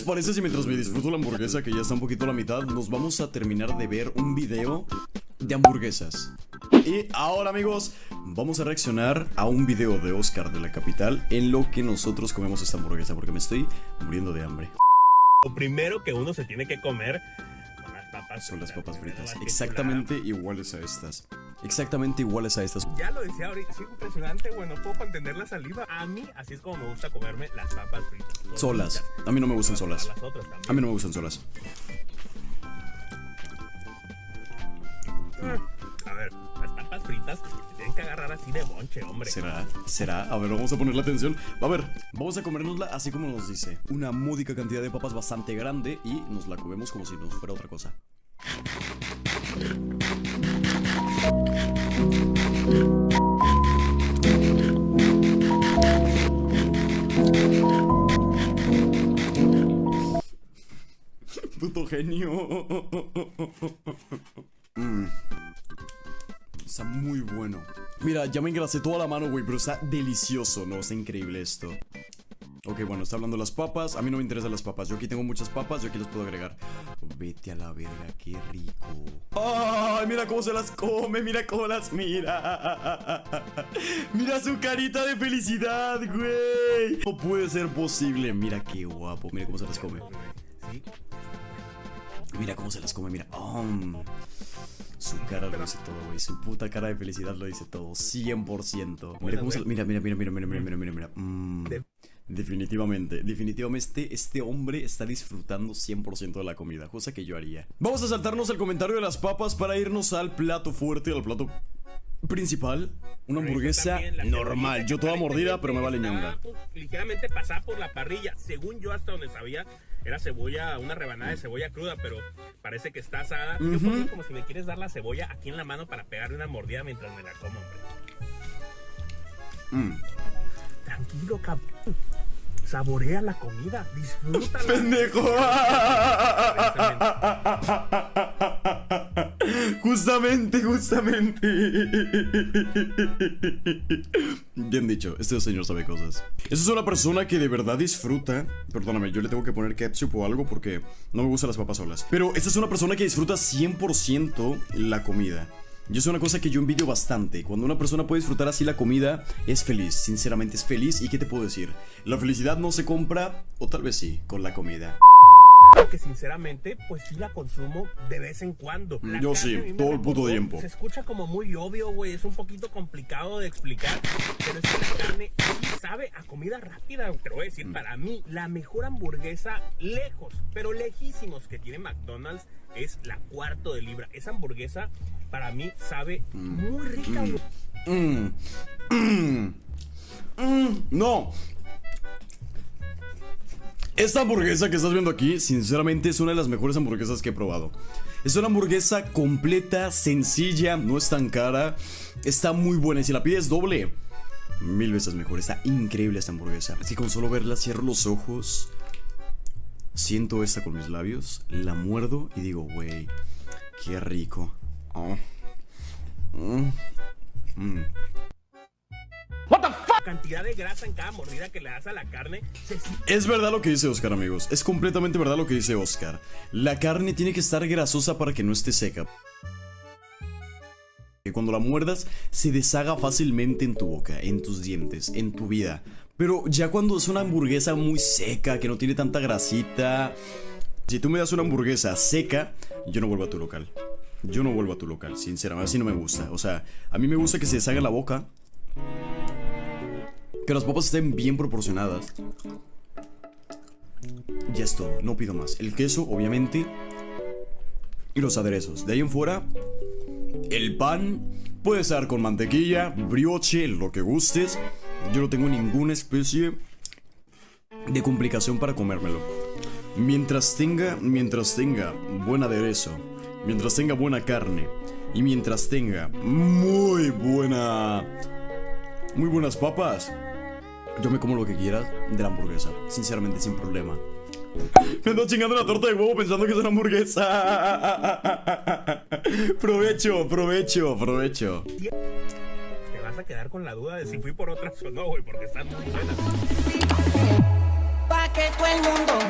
les parece si mientras me disfruto la hamburguesa, que ya está un poquito a la mitad, nos vamos a terminar de ver un video de hamburguesas? Y ahora amigos, vamos a reaccionar a un video de Oscar de la capital en lo que nosotros comemos esta hamburguesa, porque me estoy muriendo de hambre. Lo primero que uno se tiene que comer son las papas Son las papas fritas, exactamente iguales a estas. Exactamente iguales a estas. Ya lo decía ahorita, sí, impresionante, bueno, puedo contener la saliva. A mí, así es como me gusta comerme las papas fritas. Solas. A mí no me gustan solas. Las otras también. A mí no me gustan solas. A ver, las papas fritas se tienen que agarrar así de bonche, hombre. ¿Será? ¿Será? A ver, vamos a ponerle atención. A ver, vamos a comérnosla así como nos dice. Una módica cantidad de papas bastante grande y nos la comemos como si nos fuera otra cosa. Puto genio. Mm. Está muy bueno. Mira, ya me engrasé toda la mano, güey, pero está delicioso, ¿no? Está increíble esto. Ok, bueno, está hablando de las papas. A mí no me interesan las papas. Yo aquí tengo muchas papas, yo aquí las puedo agregar. Vete a la verga, qué rico. ¡Ay, mira cómo se las come! ¡Mira cómo las mira! ¡Mira su carita de felicidad, güey! No puede ser posible. Mira qué guapo. Mira cómo se las come. Mira cómo se las come, mira. Su cara lo dice todo, güey. Su puta cara de felicidad lo dice todo. 100%. Mira cómo se... Mira, mira, mira, mira, mira, mira, mira, mira. Mm definitivamente, definitivamente este hombre está disfrutando 100% de la comida, cosa que yo haría. Vamos a saltarnos el comentario de las papas para irnos al plato fuerte, al plato principal. Una hamburguesa También normal. Yo toda mordida, pero me vale ñonga. pues, ligeramente pasada por la parrilla. Según yo, hasta donde sabía, era cebolla, una rebanada de cebolla cruda, pero parece que está asada. Yo Ujú. pongo como si me quieres dar la cebolla aquí en la mano para pegarle una mordida mientras me la como, hombre. Mm. Tranquilo, cabrón. Saborea la comida, disfrútala. ¡Pendejo! Justamente, justamente. Bien dicho, este señor sabe cosas. Esa es una persona que de verdad disfruta. Perdóname, yo le tengo que poner ketchup o algo porque no me gustan las papas solas. Pero esta es una persona que disfruta 100% la comida. Y es una cosa que yo envidio bastante. Cuando una persona puede disfrutar así la comida, es feliz. Sinceramente es feliz. ¿Y qué te puedo decir? La felicidad no se compra, o tal vez sí, con la comida. Que sinceramente, pues sí la consumo de vez en cuando. La Yo sí, todo el puto tiempo. Se escucha como muy obvio, güey, es un poquito complicado de explicar, pero es que la carne sí sabe a comida rápida. Te lo voy a Mm. decir, para mí, la mejor hamburguesa lejos, pero lejísimos que tiene McDonald's es la cuarto de libra. Esa hamburguesa, para mí, sabe muy rica. Mm. Mm. Mm. No. Esta hamburguesa que estás viendo aquí, sinceramente, es una de las mejores hamburguesas que he probado. Es una hamburguesa completa, sencilla, no es tan cara, está muy buena. Y si la pides doble, mil veces mejor. Está increíble esta hamburguesa. Es que con solo verla cierro los ojos, siento esta con mis labios, la muerdo y digo, güey, qué rico. Oh. Mm. Mm. Es verdad lo que dice Oscar, amigos. Es completamente verdad lo que dice Oscar. La carne tiene que estar grasosa para que no esté seca. Que cuando la muerdas se deshaga fácilmente en tu boca, en tus dientes, en tu vida. Pero ya cuando es una hamburguesa muy seca, que no tiene tanta grasita... Si tú me das una hamburguesa seca, yo no vuelvo a tu local. Yo no vuelvo a tu local, sinceramente. Así no me gusta. O sea, a mí me gusta que se deshaga la boca. Que las papas estén bien proporcionadas. Ya es todo, no pido más. El queso, obviamente. Y los aderezos. De ahí en fuera, el pan puede estar con mantequilla, brioche, lo que gustes. Yo no tengo ninguna especie de complicación para comérmelo. Mientras tenga, mientras tenga buen aderezo, mientras tenga buena carne y mientras tenga muy buena, muy buenas papas, yo me como lo que quieras de la hamburguesa, sinceramente sin problema. Me ando chingando la torta de huevo pensando que es una hamburguesa. provecho, provecho, provecho. te vas a quedar con la duda de si fui por otras o no, güey, porque están muy buenas. Pa' que todo el mundo